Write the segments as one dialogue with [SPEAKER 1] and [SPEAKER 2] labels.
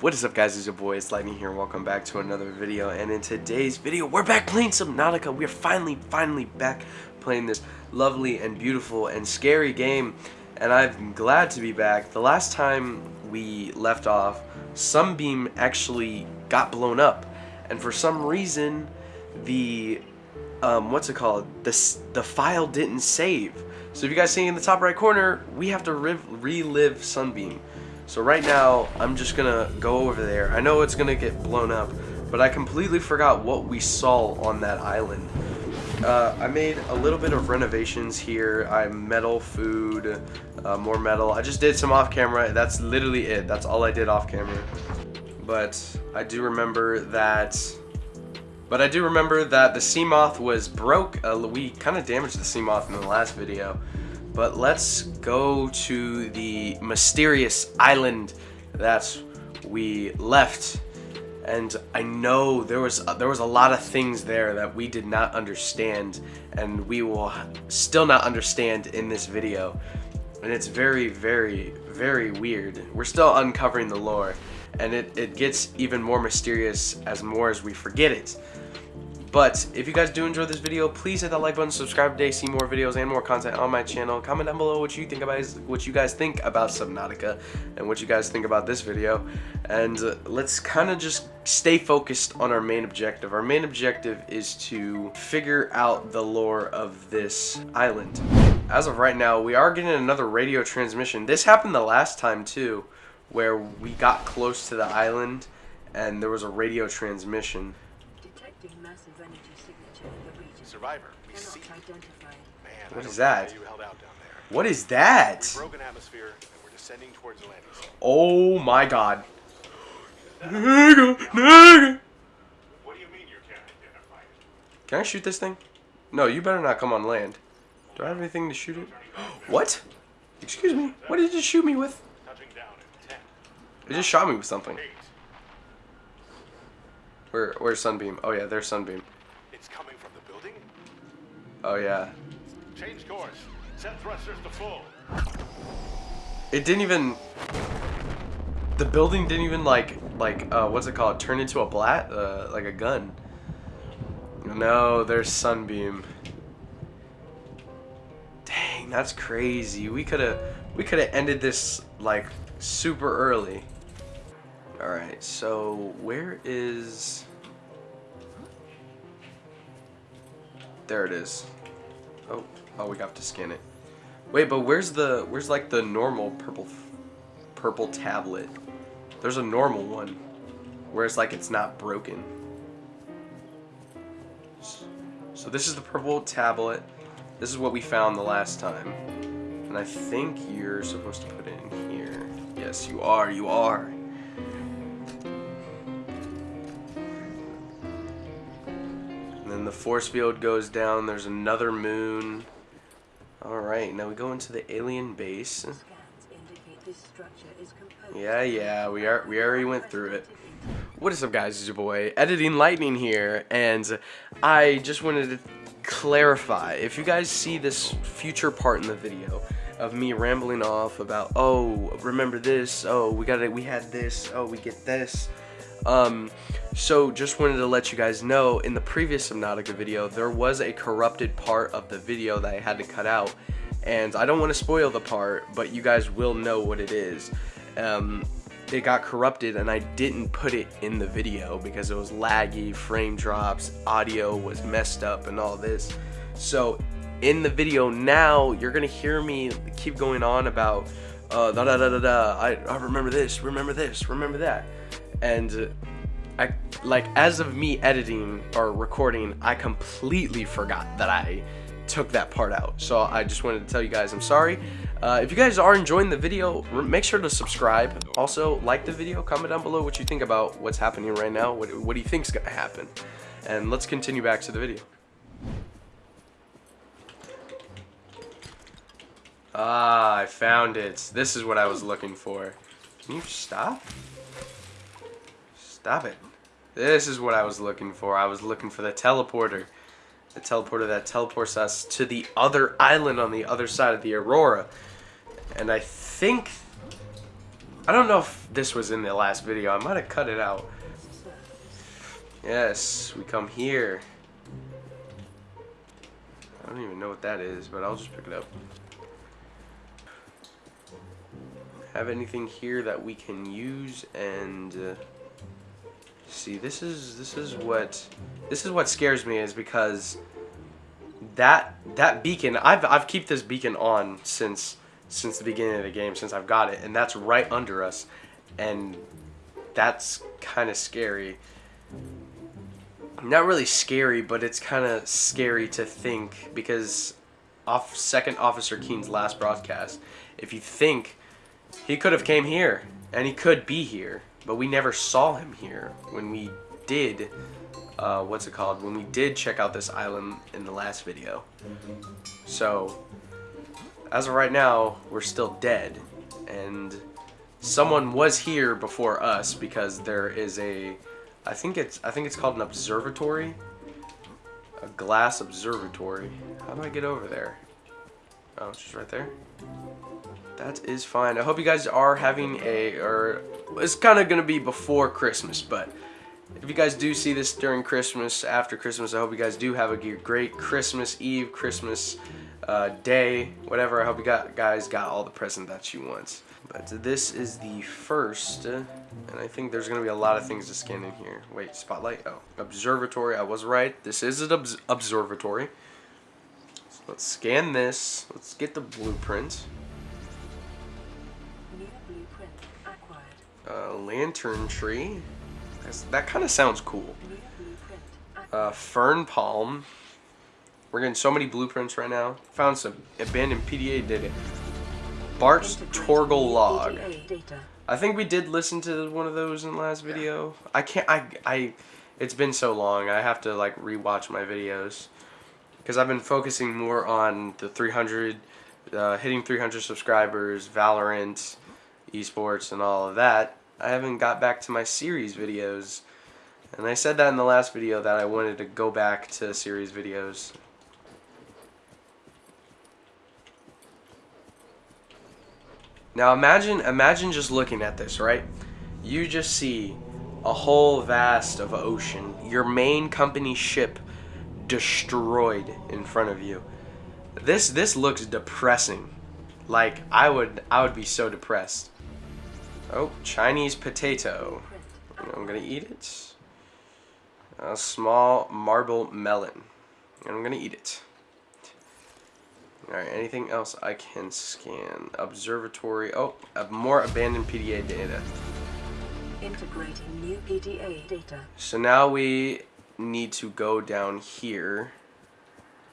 [SPEAKER 1] What is up guys, it's your boy, it's Lightning here, and welcome back to another video, and in today's video, we're back playing some Subnautica. We're finally, finally back playing this lovely and beautiful and scary game, and I'm glad to be back. The last time we left off, Sunbeam actually got blown up, and for some reason, the, um, what's it called, the, the file didn't save. So if you guys see in the top right corner, we have to relive Sunbeam. So right now, I'm just gonna go over there. I know it's gonna get blown up, but I completely forgot what we saw on that island. Uh, I made a little bit of renovations here. I metal food, uh, more metal. I just did some off camera. That's literally it. That's all I did off camera. But I do remember that. But I do remember that the Seamoth was broke. Uh, we kind of damaged the Seamoth in the last video. But let's go to the mysterious island that we left. And I know there was there was a lot of things there that we did not understand and we will still not understand in this video. And it's very, very, very weird. We're still uncovering the lore and it, it gets even more mysterious as more as we forget it. But if you guys do enjoy this video, please hit that like button, subscribe today, see more videos and more content on my channel. Comment down below what you think about what you guys think about Subnautica and what you guys think about this video. And uh, let's kind of just stay focused on our main objective. Our main objective is to figure out the lore of this island. As of right now, we are getting another radio transmission. This happened the last time too, where we got close to the island and there was a radio transmission.
[SPEAKER 2] Survivor, we see.
[SPEAKER 1] Man, what is that? What is that?
[SPEAKER 2] Broken atmosphere, and we're descending towards the landing.
[SPEAKER 1] Oh my god.
[SPEAKER 2] Nigga, nigga. What do you mean you can't identify it?
[SPEAKER 1] Can I shoot this thing? No, you better not come on land. Do I have anything to shoot it? what? Excuse me. What did you shoot me with?
[SPEAKER 2] Touching down in 10,
[SPEAKER 1] It just shot me with something. Where, where's Sunbeam? Oh yeah, there's Sunbeam. Oh yeah.
[SPEAKER 2] Change course. Set thrusters to full.
[SPEAKER 1] It didn't even... The building didn't even like, like, uh, what's it called? Turn into a blat? Uh, like a gun. No, there's Sunbeam. Dang, that's crazy. We could have, we could have ended this, like, super early. Alright, so where is... There it is. Oh, we got to scan it. Wait, but where's the, where's like the normal purple, purple tablet? There's a normal one, where it's like it's not broken. So this is the purple tablet. This is what we found the last time. And I think you're supposed to put it in here. Yes, you are, you are. And then the force field goes down. There's another moon. Alright, now we go into the alien base. Yeah, yeah, we are we already went through it. What is up guys, it's your boy, Editing Lightning here, and I just wanted to clarify, if you guys see this future part in the video of me rambling off about, oh, remember this, oh, we got it, we had this, oh, we get this, um, so just wanted to let you guys know, in the previous Subnautica video, there was a corrupted part of the video that I had to cut out, and I don't want to spoil the part, but you guys will know what it is. Um, it got corrupted and I didn't put it in the video because it was laggy, frame drops, audio was messed up and all this. So in the video now, you're gonna hear me keep going on about uh, da da da da da. I, I remember this, remember this, remember that, and I like as of me editing or recording, I completely forgot that I took that part out. So I just wanted to tell you guys I'm sorry. Uh, if you guys are enjoying the video, make sure to subscribe. Also, like the video, comment down below what you think about what's happening right now. What, what do you think is going to happen? And let's continue back to the video. Ah, I found it. This is what I was looking for. Can you stop? Stop it. This is what I was looking for. I was looking for the teleporter. The teleporter that teleports us to the other island on the other side of the Aurora. And I think I don't know if this was in the last video. I might have cut it out. Yes, we come here. I don't even know what that is, but I'll just pick it up. Have anything here that we can use and uh, see this is this is what this is what scares me is because that that beacon I've I've kept this beacon on since since the beginning of the game since I've got it and that's right under us and that's kind of scary. Not really scary, but it's kind of scary to think because off second officer Keen's last broadcast, if you think he could have came here and he could be here, but we never saw him here when we did uh, what's it called when we did check out this island in the last video. So as of right now, we're still dead and someone was here before us because there is a I think it's I think it's called an observatory. A glass observatory. How do I get over there? Oh, it's just right there. That is fine. I hope you guys are having a or it's kind of going to be before Christmas, but if you guys do see this during Christmas, after Christmas, I hope you guys do have a great Christmas Eve, Christmas uh, day, whatever. I hope you got guys got all the present that you want. But this is the first, and I think there's going to be a lot of things to scan in here. Wait, spotlight? Oh, observatory. I was right. This is an obs observatory. So let's scan this. Let's get the blueprint. Uh, lantern tree. That's, that kind of sounds cool.
[SPEAKER 3] New blueprint acquired.
[SPEAKER 1] Uh, fern palm. We're getting so many blueprints right now. Found some abandoned PDA data. Bart's
[SPEAKER 3] Integrating
[SPEAKER 1] Torgal log. I think we did listen to one of those in the last video. I can't. I. I. It's been so long. I have to like rewatch my videos because I've been focusing more on the 300, uh, hitting 300 subscribers, Valorant, esports, and all of that. I haven't got back to my series videos, and I said that in the last video that I wanted to go back to series videos. Now imagine imagine just looking at this, right? You just see a whole vast of ocean, your main company ship destroyed in front of you. This this looks depressing. Like I would I would be so depressed. Oh, Chinese potato. I'm gonna eat it. A small marble melon. And I'm gonna eat it. Alright, anything else I can scan? Observatory. Oh, more abandoned PDA data.
[SPEAKER 3] Integrating new PDA data.
[SPEAKER 1] So now we need to go down here.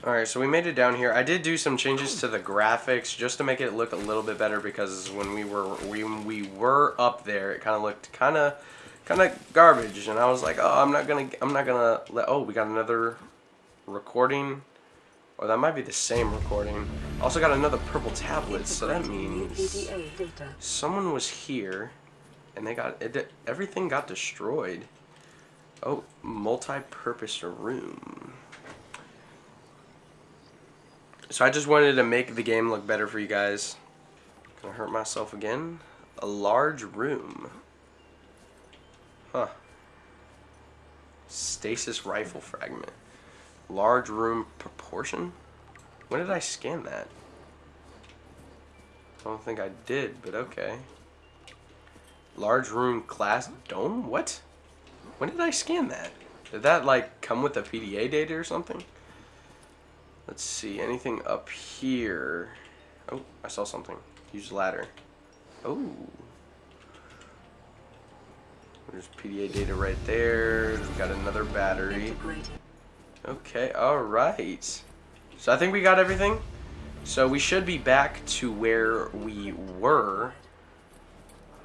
[SPEAKER 1] Alright, so we made it down here. I did do some changes to the graphics just to make it look a little bit better because when we were when we were up there, it kind of looked kind of kind of garbage, and I was like, oh, I'm not gonna I'm not gonna let. Oh, we got another recording. Or that might be the same recording. Also got another purple tablet, so that means someone was here, and they got it, everything got destroyed. Oh, multi-purpose room. So I just wanted to make the game look better for you guys. Gonna hurt myself again. A large room. Huh. Stasis rifle fragment. Large room proportion? When did I scan that? I don't think I did, but okay. Large room glass dome? What? When did I scan that? Did that like come with a PDA data or something? Let's see, anything up here? Oh, I saw something. Use ladder. Oh. There's PDA data right there. We got another battery. Okay, alright. So I think we got everything. So we should be back to where we were.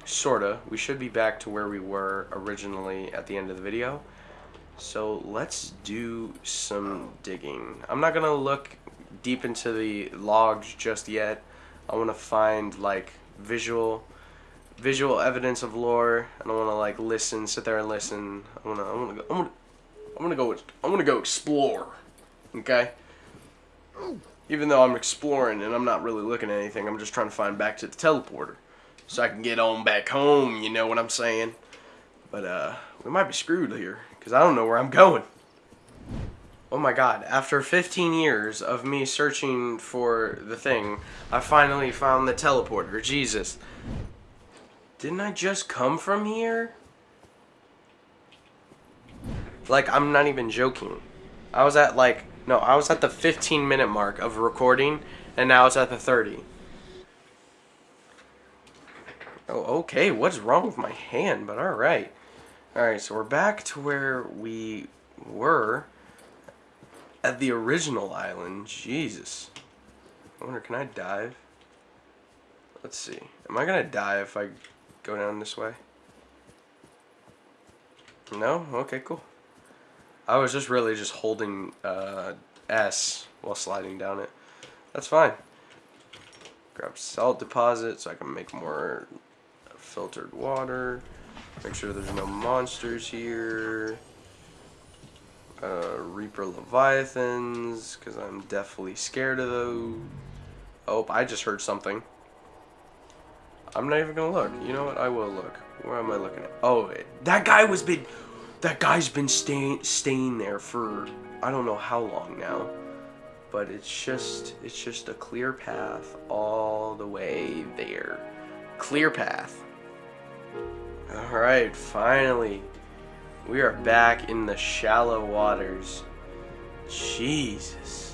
[SPEAKER 1] Sorta. We should be back to where we were originally at the end of the video. So let's do some digging. I'm not gonna look deep into the logs just yet. I wanna find like visual visual evidence of lore. I don't wanna like listen, sit there and listen. I wanna I wanna go I wanna I'm gonna go. I'm gonna go explore. Okay. Even though I'm exploring and I'm not really looking at anything, I'm just trying to find back to the teleporter. so I can get on back home. You know what I'm saying? But uh, we might be screwed here because I don't know where I'm going. Oh my god, after 15 years of me searching for the thing, I finally found the teleporter. Jesus. Didn't I just come from here? Like, I'm not even joking. I was at like, no, I was at the 15 minute mark of recording, and now it's at the 30. Oh, okay, what's wrong with my hand? But alright. Alright, so we're back to where we were at the original island. Jesus. I wonder, can I dive? Let's see. Am I gonna die if I go down this way? No? Okay, cool. I was just really just holding uh, S while sliding down it. That's fine. Grab salt deposit so I can make more filtered water. Make sure there's no monsters here. Uh, Reaper Leviathans, because I'm definitely scared of those. Oh, I just heard something. I'm not even gonna look. You know what? I will look. Where am I looking at? Oh, that guy was been. That guy's been staying staying there for I don't know how long now, but it's just it's just a clear path all the way there. Clear path. All right, finally, we are back in the shallow waters. Jesus.